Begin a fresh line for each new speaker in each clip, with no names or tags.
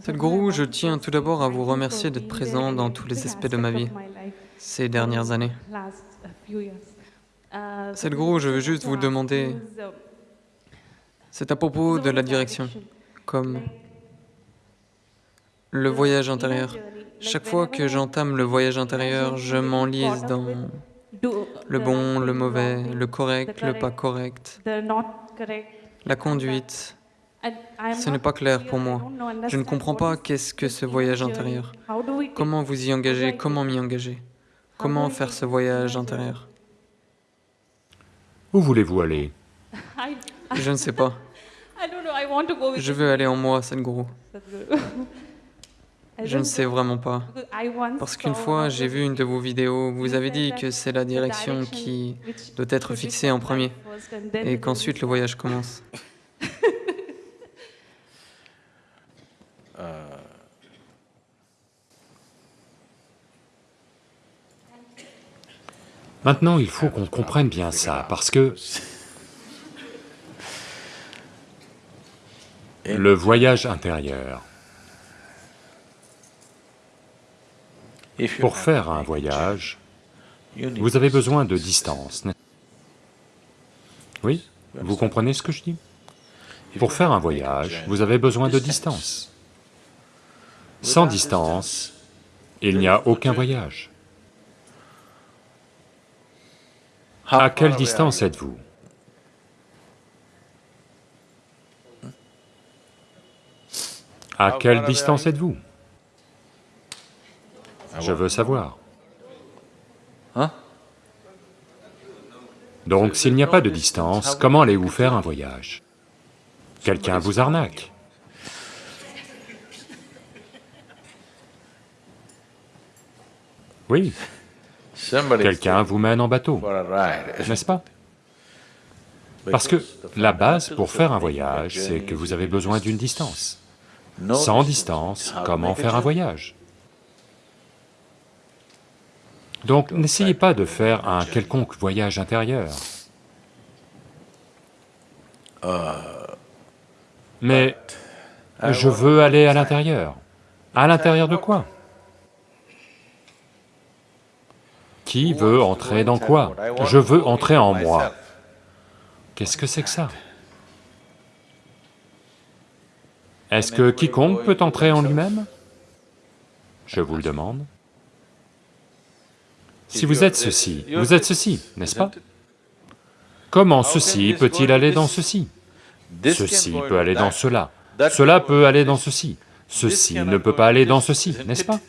Sadhguru, je tiens tout d'abord à vous remercier d'être présent dans tous les aspects de ma vie ces dernières années. Sadhguru, je veux juste vous demander, c'est à propos de la direction, comme le voyage intérieur. Chaque fois que j'entame le voyage intérieur, je m'enlise dans le bon, le mauvais, le correct, le pas correct, la conduite. Ce n'est pas clair pour moi. Je ne comprends pas qu'est-ce que ce voyage intérieur. Comment vous y engager, comment m'y engager, comment faire ce voyage intérieur?
Où voulez-vous aller?
Je ne sais pas. Je veux aller en moi, Sadhguru. Je ne sais vraiment pas. Parce qu'une fois, j'ai vu une de vos vidéos, vous avez dit que c'est la direction qui doit être fixée en premier et qu'ensuite le voyage commence.
Maintenant, il faut qu'on comprenne bien ça, parce que le voyage intérieur, pour faire un voyage, vous avez besoin de distance. Oui Vous comprenez ce que je dis? Pour faire un voyage, vous avez besoin de distance. Sans distance, il n'y a aucun voyage. À quelle distance êtes-vous À quelle distance êtes-vous Je veux savoir.
Hein
Donc s'il n'y a pas de distance, comment allez-vous faire un voyage Quelqu'un vous arnaque. Oui, quelqu'un vous mène en bateau, n'est-ce pas? Parce que la base pour faire un voyage, c'est que vous avez besoin d'une distance. Sans distance, comment faire un voyage? Donc n'essayez pas de faire un quelconque voyage intérieur. Mais je veux aller à l'intérieur. À l'intérieur de quoi? Qui veut entrer dans quoi? Je veux entrer en moi. Qu'est-ce que c'est que ça? Est-ce que quiconque peut entrer en lui-même? Je vous le demande. Si vous êtes ceci, vous êtes ceci, n'est-ce pas? Comment ceci peut-il aller dans ceci? Ceci peut aller dans cela, cela peut aller dans ceci, ceci ne peut pas aller dans ceci, n'est-ce pas?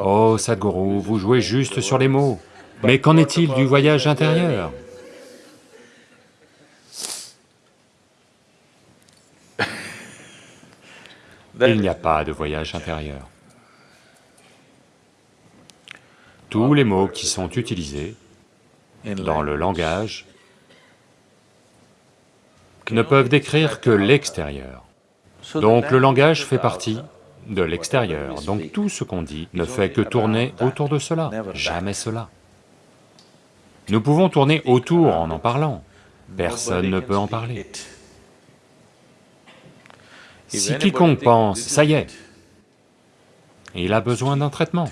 Oh Sadhguru, vous jouez juste sur les mots, mais qu'en est-il du voyage intérieur? Il n'y a pas de voyage intérieur. Tous les mots qui sont utilisés dans le langage ne peuvent décrire que l'extérieur. Donc le langage fait partie de l'extérieur. Donc tout ce qu'on dit ne fait que tourner autour de cela, jamais cela. Nous pouvons tourner autour en en parlant, personne ne peut en parler. Si quiconque pense, ça y est, il a besoin d'un traitement.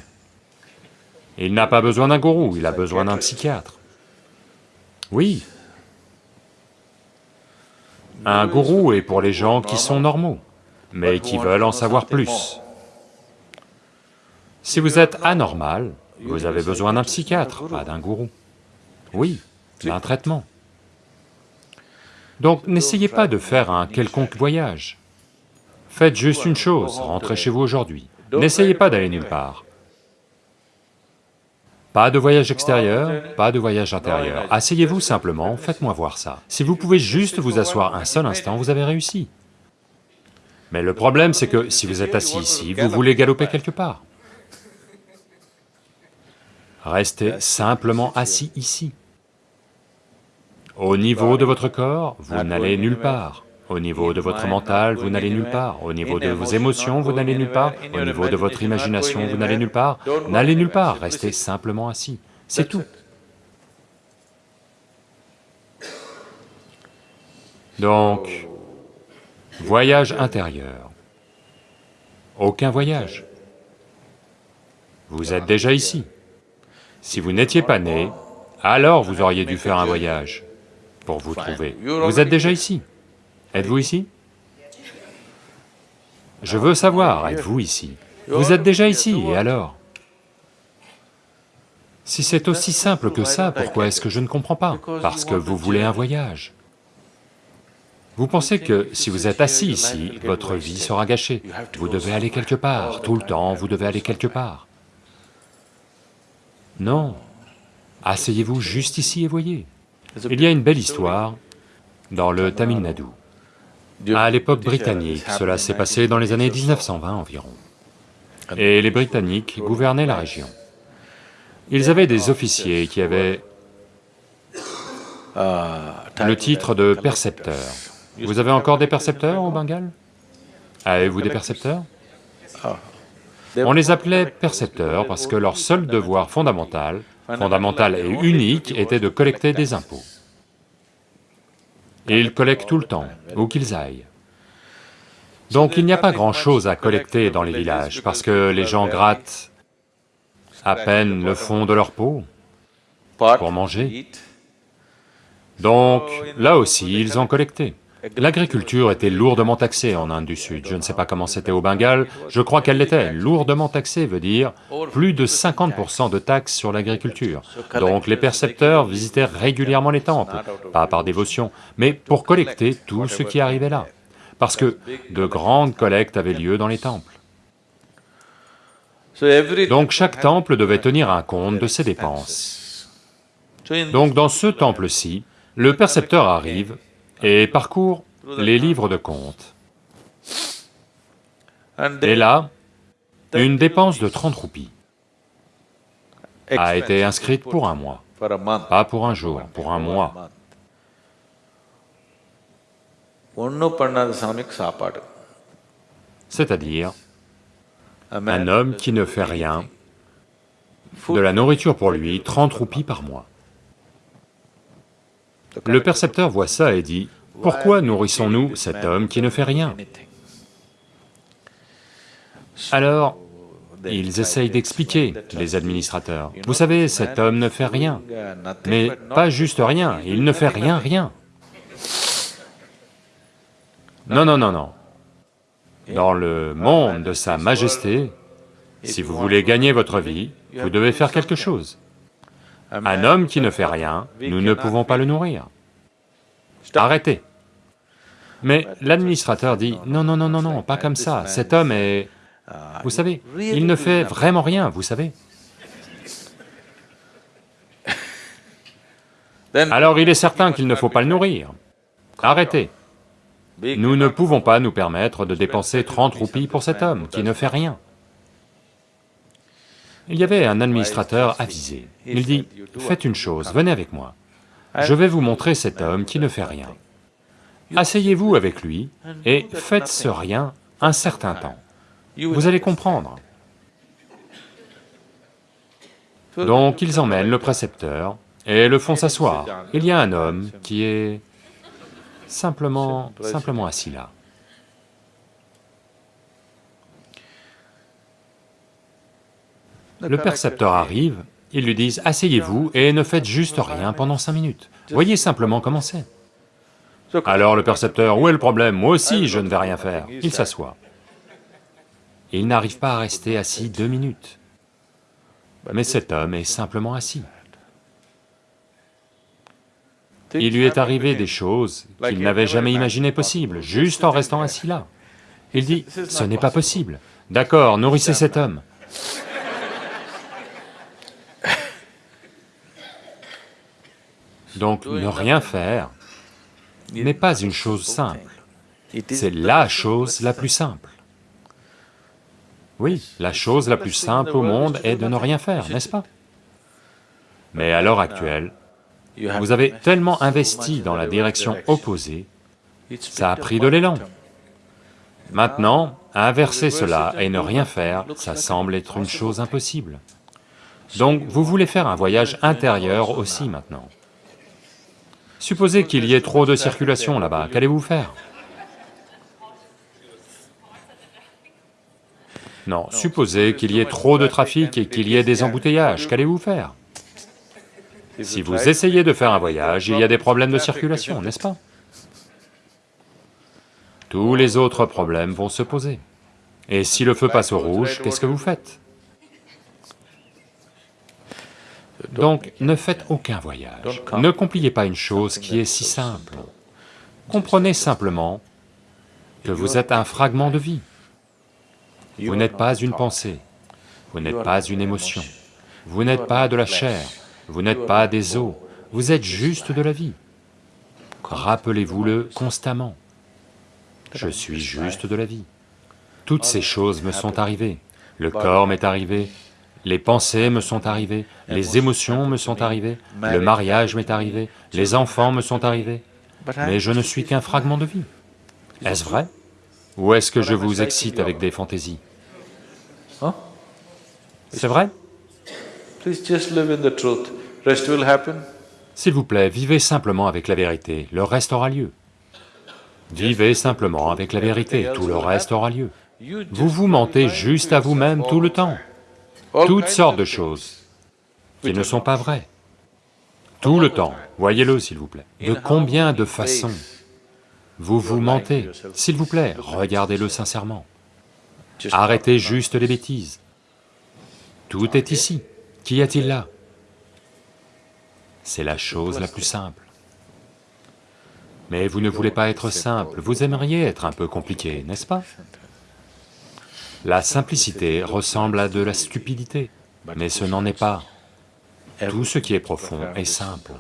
Il n'a pas besoin d'un gourou, il a besoin d'un psychiatre. Oui. Un gourou est pour les gens qui sont normaux mais qui veulent en savoir plus. Si vous êtes anormal, vous avez besoin d'un psychiatre, pas d'un gourou. Oui, d'un traitement. Donc n'essayez pas de faire un quelconque voyage. Faites juste une chose, rentrez chez vous aujourd'hui. N'essayez pas d'aller nulle part. Pas de voyage extérieur, pas de voyage intérieur. Asseyez-vous simplement, faites-moi voir ça. Si vous pouvez juste vous asseoir un seul instant, vous avez réussi. Mais le problème, c'est que si vous êtes assis ici, vous voulez galoper quelque part. Restez simplement assis ici. Au niveau de votre corps, vous n'allez nulle part. Au niveau de votre mental, vous n'allez nulle part. Au niveau de vos émotions, vous n'allez nulle part. Au niveau de votre imagination, vous n'allez nulle part. N'allez nulle part, restez simplement assis. C'est tout. Donc, Voyage intérieur. aucun voyage. Vous êtes déjà ici. Si vous n'étiez pas né, alors vous auriez dû faire un voyage pour vous trouver. Vous êtes déjà ici. Êtes-vous ici? Je veux savoir, êtes-vous ici? Vous êtes déjà ici, et alors? Si c'est aussi simple que ça, pourquoi est-ce que je ne comprends pas? Parce que vous voulez un voyage. Vous pensez que si vous êtes assis ici, votre vie sera gâchée. Vous devez aller quelque part, tout le temps, vous devez aller quelque part. Non, asseyez-vous juste ici et voyez. Il y a une belle histoire dans le Tamil Nadu. À l'époque britannique, cela s'est passé dans les années 1920 environ. Et les Britanniques gouvernaient la région. Ils avaient des officiers qui avaient le titre de percepteur. Vous avez encore des percepteurs au Bengale Avez-vous des percepteurs? On les appelait percepteurs parce que leur seul devoir fondamental, fondamental et unique, était de collecter des impôts. Et ils collectent tout le temps, où qu'ils aillent. Donc il n'y a pas grand-chose à collecter dans les villages, parce que les gens grattent à peine le fond de leur peau pour manger. Donc là aussi, ils ont collecté. L'agriculture était lourdement taxée en Inde du Sud, je ne sais pas comment c'était au Bengale, je crois qu'elle l'était. Lourdement taxée veut dire plus de 50% de taxes sur l'agriculture. Donc les percepteurs visitaient régulièrement les temples, pas par dévotion, mais pour collecter tout ce qui arrivait là, parce que de grandes collectes avaient lieu dans les temples. Donc chaque temple devait tenir un compte de ses dépenses. Donc dans ce temple-ci, le percepteur arrive et parcourt les livres de comptes. Et là, une dépense de 30 roupies a été inscrite pour un mois, pas pour un jour, pour un mois. C'est-à-dire, un homme qui ne fait rien, de la nourriture pour lui, 30 roupies par mois. Le percepteur voit ça et dit, pourquoi nourrissons-nous cet homme qui ne fait rien? Alors, ils essayent d'expliquer, les administrateurs. Vous savez, cet homme ne fait rien, mais pas juste rien, il ne fait rien, rien. Non, non, non, non. Dans le monde de Sa Majesté, si vous voulez gagner votre vie, vous devez faire quelque chose. Un homme qui ne fait rien, nous ne pouvons pas le nourrir. Arrêtez. Mais l'administrateur dit, non, non, non, non, non, pas comme ça, cet homme est... Vous savez, il ne fait vraiment rien, vous savez. Alors il est certain qu'il ne faut pas le nourrir. Arrêtez. Nous ne pouvons pas nous permettre de dépenser 30 roupies pour cet homme qui ne fait rien. Il y avait un administrateur avisé. Il dit, faites une chose, venez avec moi. Je vais vous montrer cet homme qui ne fait rien. Asseyez-vous avec lui et faites ce rien un certain temps. Vous allez comprendre. Donc ils emmènent le précepteur et le font s'asseoir. Il y a un homme qui est simplement, simplement assis là. Le percepteur arrive, ils lui disent, asseyez-vous et ne faites juste rien pendant cinq minutes. Voyez simplement comment c'est. Alors le percepteur, où est le problème? Moi aussi, je ne vais rien faire. Il s'assoit. Il n'arrive pas à rester assis deux minutes. Mais cet homme est simplement assis. Il lui est arrivé des choses qu'il n'avait jamais imaginées possibles, juste en restant assis là. Il dit, ce n'est pas possible. D'accord, nourrissez cet homme. Donc ne rien faire n'est pas une chose simple, c'est la chose la plus simple. Oui, la chose la plus simple au monde est de ne rien faire, n'est-ce pas? Mais à l'heure actuelle, vous avez tellement investi dans la direction opposée, ça a pris de l'élan. Maintenant, inverser cela et ne rien faire, ça semble être une chose impossible. Donc vous voulez faire un voyage intérieur aussi maintenant. Supposez qu'il y ait trop de circulation là-bas, qu'allez-vous faire Non, supposez qu'il y ait trop de trafic et qu'il y ait des embouteillages, qu'allez-vous faire Si vous essayez de faire un voyage, il y a des problèmes de circulation, n'est-ce pas Tous les autres problèmes vont se poser. Et si le feu passe au rouge, qu'est-ce que vous faites Donc, ne faites aucun voyage, ne compliquez pas une chose qui est si simple. Comprenez simplement que vous êtes un fragment de vie. Vous n'êtes pas une pensée, vous n'êtes pas une émotion, vous n'êtes pas de la chair, vous n'êtes pas des os, vous êtes juste de la vie. Rappelez-vous-le constamment. Je suis juste de la vie. Toutes ces choses me sont arrivées. Le corps m'est arrivé, les pensées me sont arrivées, les émotions me sont arrivées, le mariage m'est arrivé, les enfants me sont arrivés, mais je ne suis qu'un fragment de vie. Est-ce vrai? Ou est-ce que je vous excite avec des fantaisies? C'est vrai? S'il vous plaît, vivez simplement avec la vérité, le reste aura lieu. Vivez simplement avec la vérité, tout le reste aura lieu. Vous vous mentez juste à vous-même tout le temps, toutes sortes de choses qui ne sont pas vraies, tout le temps, voyez-le s'il vous plaît. De combien de façons vous vous mentez S'il vous plaît, regardez-le sincèrement. Arrêtez juste les bêtises. Tout est ici. Qu'y a-t-il là? C'est la chose la plus simple. Mais vous ne voulez pas être simple, vous aimeriez être un peu compliqué, n'est-ce pas? La simplicité ressemble à de la stupidité, mais ce n'en est pas. Tout ce qui est profond est simple.